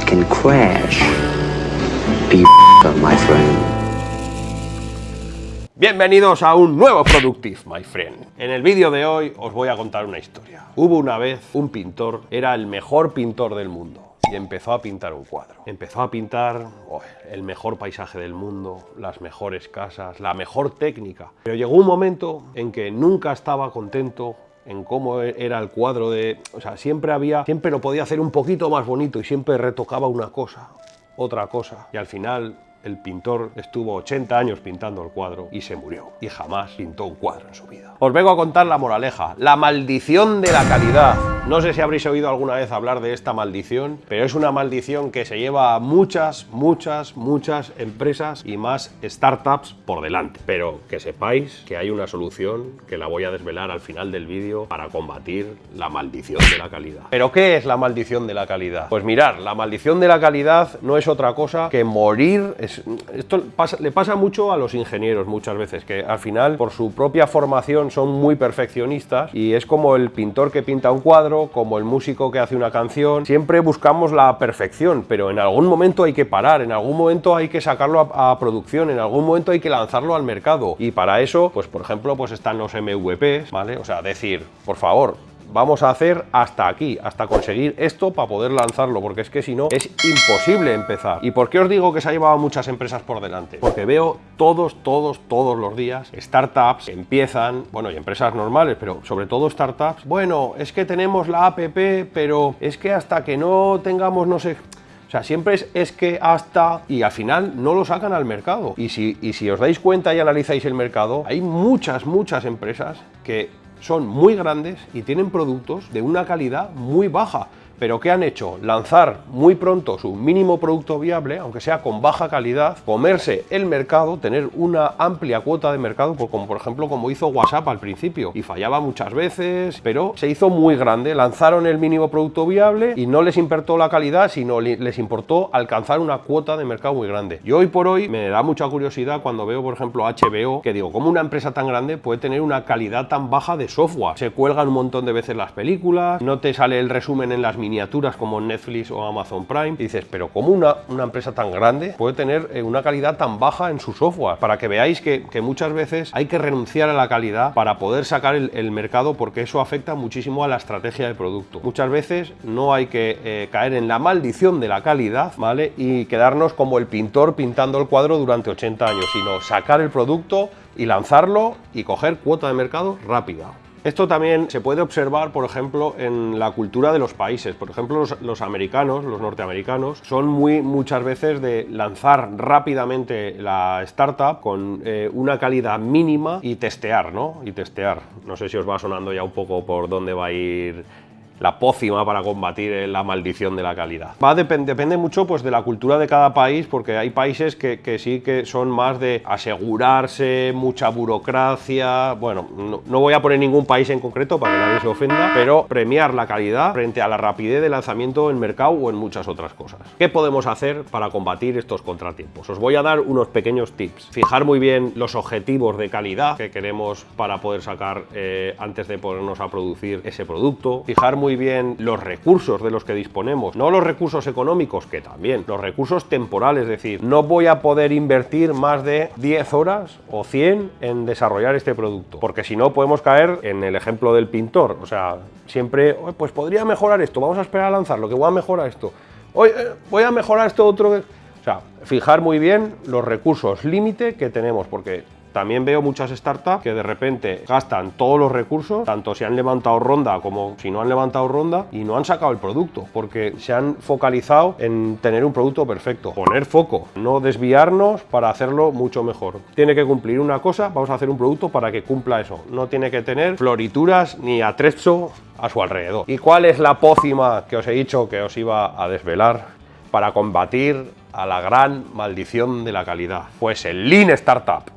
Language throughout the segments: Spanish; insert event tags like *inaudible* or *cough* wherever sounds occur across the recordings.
can crash. *laughs* My friend. Bienvenidos a un nuevo Productive, my friend. En el vídeo de hoy os voy a contar una historia. Hubo una vez un pintor, era el mejor pintor del mundo y empezó a pintar un cuadro. Empezó a pintar el mejor paisaje del mundo, las mejores casas, la mejor técnica. Pero llegó un momento en que nunca estaba contento en cómo era el cuadro de... O sea, siempre había... Siempre lo podía hacer un poquito más bonito y siempre retocaba una cosa, otra cosa. Y al final el pintor estuvo 80 años pintando el cuadro y se murió. Y jamás pintó un cuadro en su vida. Os vengo a contar la moraleja, la maldición de la calidad. No sé si habréis oído alguna vez hablar de esta maldición, pero es una maldición que se lleva a muchas, muchas, muchas empresas y más startups por delante. Pero que sepáis que hay una solución que la voy a desvelar al final del vídeo para combatir la maldición de la calidad. ¿Pero qué es la maldición de la calidad? Pues mirar, la maldición de la calidad no es otra cosa que morir, esto le pasa mucho a los ingenieros muchas veces, que al final por su propia formación son muy perfeccionistas y es como el pintor que pinta un cuadro, como el músico que hace una canción, siempre buscamos la perfección, pero en algún momento hay que parar, en algún momento hay que sacarlo a, producción, en algún momento hay que lanzarlo al mercado y para eso, pues por ejemplo, pues están los MVPs, ¿vale? O sea, decir, por favor, vamos a hacer hasta aquí, hasta conseguir esto para poder lanzarlo, porque es que si no es imposible empezar. ¿Y por qué os digo que se ha llevado muchas empresas por delante? Porque veo todos, todos, todos los días startups empiezan, bueno, y empresas normales, pero sobre todo startups, bueno, es que tenemos la app, pero es que hasta que no tengamos, no sé, o sea, siempre es, es, que hasta y al final no lo sacan al mercado. Y si, y si os dais cuenta y analizáis el mercado, hay muchas, muchas empresas que son muy grandes y tienen productos de una calidad muy baja. ¿Pero qué han hecho? Lanzar muy pronto su mínimo producto viable, aunque sea con baja calidad, comerse el mercado, tener una amplia cuota de mercado, pues como por ejemplo como hizo WhatsApp al principio, y fallaba muchas veces, pero se hizo muy grande, lanzaron el mínimo producto viable y no les importó la calidad, sino les importó alcanzar una cuota de mercado muy grande. Y hoy por hoy me da mucha curiosidad cuando veo por ejemplo HBO, que digo, ¿cómo una empresa tan grande puede tener una calidad tan baja de software? Se cuelgan un montón de veces las películas, no te sale el resumen en las miniaturas como Netflix o Amazon Prime, y dices, pero ¿cómo una, una empresa tan grande puede tener eh, una calidad tan baja en su software? Para que veáis que, que muchas veces hay que renunciar a la calidad para poder sacar el, mercado porque eso afecta muchísimo a la estrategia de producto. Muchas veces no hay que eh, caer en la maldición de la calidad, ¿vale? Y quedarnos como el pintor pintando el cuadro durante 80 años, sino sacar el producto y lanzarlo y coger cuota de mercado rápida. Esto también se puede observar, por ejemplo, en la cultura de los países. Por ejemplo, los, americanos, los norteamericanos, son muy muchas veces de lanzar rápidamente la startup con eh, una calidad mínima y testear, ¿no? Y testear. No sé si os va sonando ya un poco por dónde va a ir la pócima para combatir la maldición de la calidad. Va depend, depende mucho pues, de la cultura de cada país, porque hay países que, sí que son más de asegurarse, mucha burocracia. Bueno, no, voy a poner ningún país en concreto para que nadie se ofenda, pero premiar la calidad frente a la rapidez de lanzamiento en mercado o en muchas otras cosas. ¿Qué podemos hacer para combatir estos contratiempos? Os voy a dar unos pequeños tips. Fijar muy bien los objetivos de calidad que queremos para poder sacar eh, antes de ponernos a producir ese producto. Fijar muy bien los recursos de los que disponemos, no los recursos económicos, que también, los recursos temporales, es decir, no voy a poder invertir más de 10 horas o 100 en desarrollar este producto, porque si no podemos caer en el ejemplo del pintor, o sea, siempre, pues podría mejorar esto, vamos a esperar a lanzarlo, que voy a mejorar esto, Hoy, eh, voy a mejorar esto otro, o sea, fijar muy bien los recursos límite que tenemos, porque también veo muchas startups que de repente gastan todos los recursos, tanto si han levantado ronda como si no han levantado ronda, y no han sacado el producto, porque se han focalizado en tener un producto perfecto. Poner foco, no desviarnos para hacerlo mucho mejor. Tiene que cumplir una cosa, vamos a hacer un producto para que cumpla eso. No tiene que tener florituras ni atrecho a su alrededor. ¿Y cuál es la pócima que os he dicho que os iba a desvelar para combatir a la gran maldición de la calidad? Pues el Lean Startup.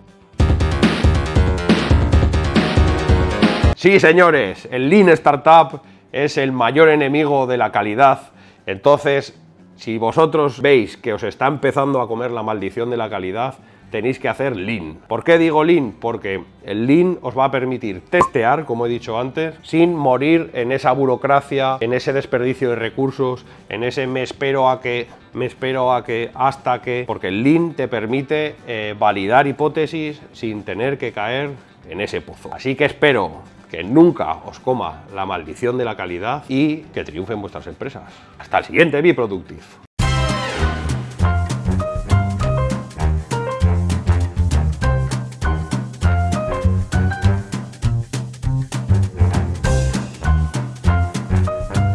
Sí, señores, el Lean Startup es el mayor enemigo de la calidad. Entonces, si vosotros veis que os está empezando a comer la maldición de la calidad, tenéis que hacer Lean. ¿Por qué digo Lean? Porque el Lean os va a permitir testear, como he dicho antes, sin morir en esa burocracia, en ese desperdicio de recursos, en ese me espero a que, me espero a que, hasta que, porque el Lean te permite eh, validar hipótesis sin tener que caer en ese pozo. Así que espero que nunca os coma la maldición de la calidad y que triunfen vuestras empresas. Hasta el siguiente Be Productive.